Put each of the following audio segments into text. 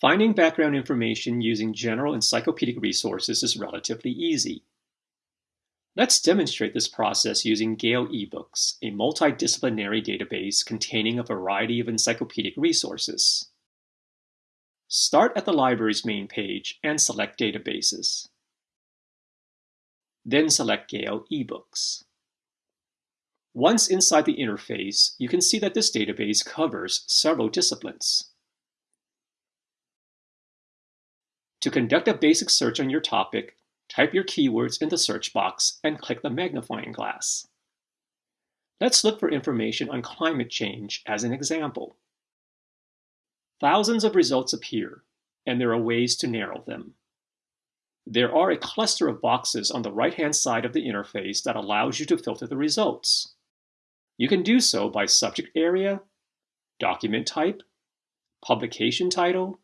Finding background information using general encyclopedic resources is relatively easy. Let's demonstrate this process using Gale eBooks, a multidisciplinary database containing a variety of encyclopedic resources. Start at the library's main page and select Databases. Then select Gale eBooks. Once inside the interface, you can see that this database covers several disciplines. To conduct a basic search on your topic, type your keywords in the search box and click the magnifying glass. Let's look for information on climate change as an example. Thousands of results appear, and there are ways to narrow them. There are a cluster of boxes on the right-hand side of the interface that allows you to filter the results. You can do so by subject area, document type, publication title,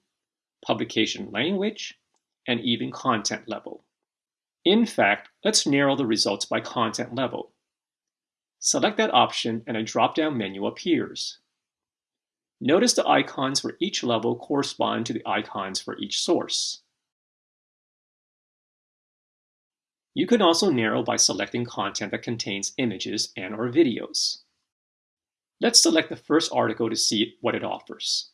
publication language, and even content level. In fact, let's narrow the results by content level. Select that option and a drop-down menu appears. Notice the icons for each level correspond to the icons for each source. You can also narrow by selecting content that contains images and or videos. Let's select the first article to see what it offers.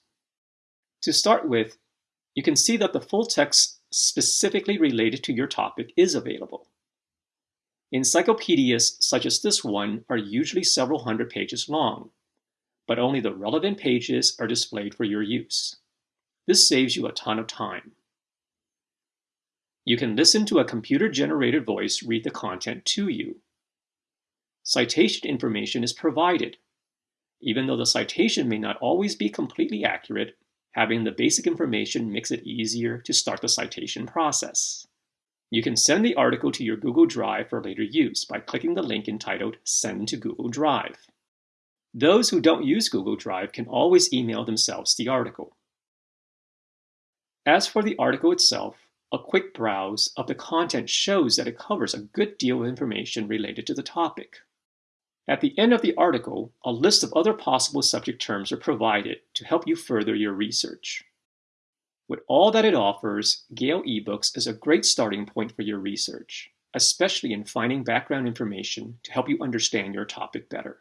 To start with, you can see that the full text specifically related to your topic is available. Encyclopedias such as this one are usually several hundred pages long, but only the relevant pages are displayed for your use. This saves you a ton of time. You can listen to a computer-generated voice read the content to you. Citation information is provided. Even though the citation may not always be completely accurate, Having the basic information makes it easier to start the citation process. You can send the article to your Google Drive for later use by clicking the link entitled Send to Google Drive. Those who don't use Google Drive can always email themselves the article. As for the article itself, a quick browse of the content shows that it covers a good deal of information related to the topic. At the end of the article, a list of other possible subject terms are provided to help you further your research. With all that it offers, Gale eBooks is a great starting point for your research, especially in finding background information to help you understand your topic better.